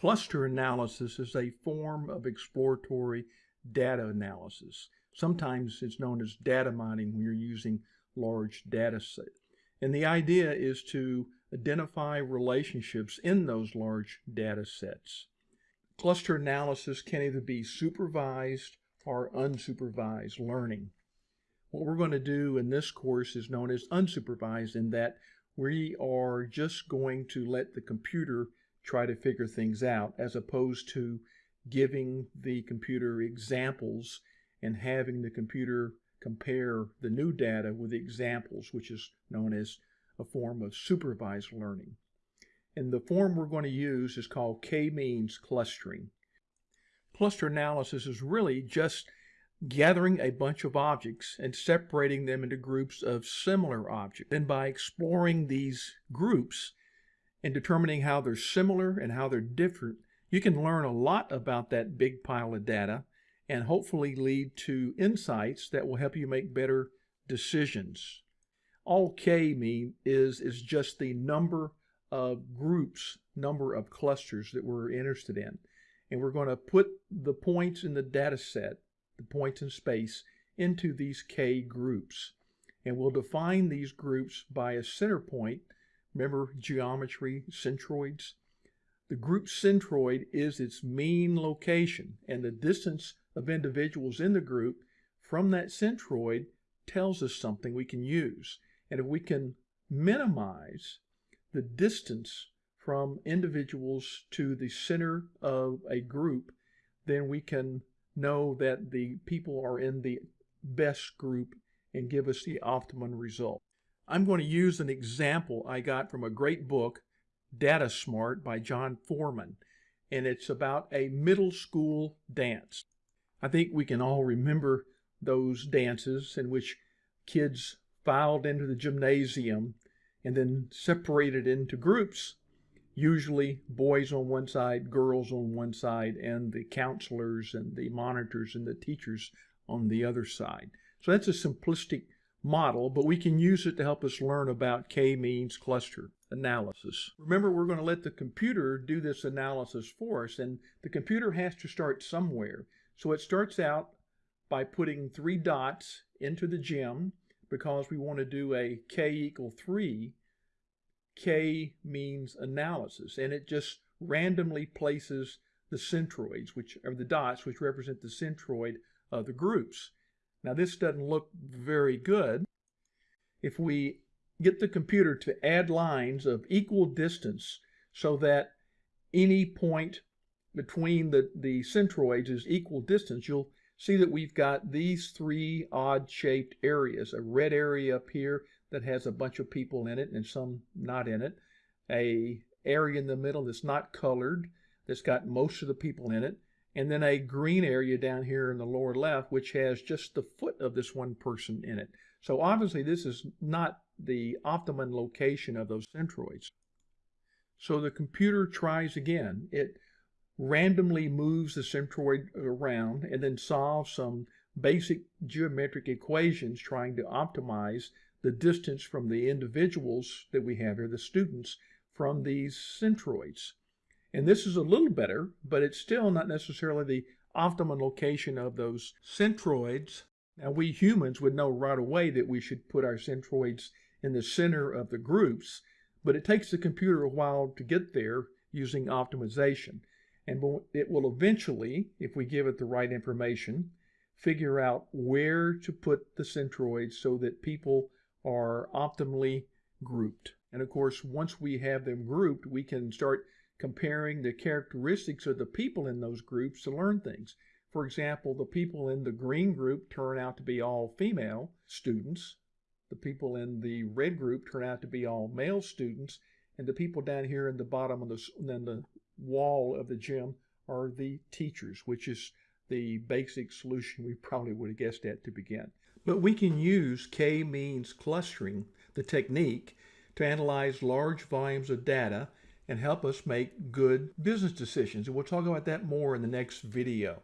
Cluster analysis is a form of exploratory data analysis. Sometimes it's known as data mining when you're using large data sets. And the idea is to identify relationships in those large data sets. Cluster analysis can either be supervised or unsupervised learning. What we're going to do in this course is known as unsupervised in that we are just going to let the computer try to figure things out as opposed to giving the computer examples and having the computer compare the new data with the examples, which is known as a form of supervised learning. And the form we're going to use is called k-means clustering. Cluster analysis is really just gathering a bunch of objects and separating them into groups of similar objects. Then by exploring these groups, and determining how they're similar and how they're different, you can learn a lot about that big pile of data and hopefully lead to insights that will help you make better decisions. All K mean is, is just the number of groups, number of clusters that we're interested in. And we're going to put the points in the data set, the points in space, into these K groups. And we'll define these groups by a center point Remember geometry, centroids? The group centroid is its mean location, and the distance of individuals in the group from that centroid tells us something we can use. And if we can minimize the distance from individuals to the center of a group, then we can know that the people are in the best group and give us the optimum result. I'm going to use an example I got from a great book, Data Smart by John Foreman, and it's about a middle school dance. I think we can all remember those dances in which kids filed into the gymnasium and then separated into groups, usually boys on one side, girls on one side, and the counselors and the monitors and the teachers on the other side. So that's a simplistic model, but we can use it to help us learn about k-means cluster analysis. Remember, we're going to let the computer do this analysis for us, and the computer has to start somewhere. So it starts out by putting three dots into the gem because we want to do a k equal 3. k means analysis, and it just randomly places the centroids, which are the dots, which represent the centroid of the groups. Now this doesn't look very good. If we get the computer to add lines of equal distance so that any point between the, the centroids is equal distance, you'll see that we've got these three odd-shaped areas. A red area up here that has a bunch of people in it and some not in it. A area in the middle that's not colored, that's got most of the people in it and then a green area down here in the lower left, which has just the foot of this one person in it. So obviously this is not the optimum location of those centroids. So the computer tries again. It randomly moves the centroid around and then solves some basic geometric equations trying to optimize the distance from the individuals that we have here, the students, from these centroids. And this is a little better, but it's still not necessarily the optimum location of those centroids. Now, we humans would know right away that we should put our centroids in the center of the groups, but it takes the computer a while to get there using optimization. And it will eventually, if we give it the right information, figure out where to put the centroids so that people are optimally grouped. And of course, once we have them grouped, we can start comparing the characteristics of the people in those groups to learn things. For example, the people in the green group turn out to be all female students. The people in the red group turn out to be all male students. And the people down here in the bottom of the, then the wall of the gym are the teachers, which is the basic solution we probably would have guessed at to begin. But we can use k-means clustering, the technique, to analyze large volumes of data and help us make good business decisions. And we'll talk about that more in the next video.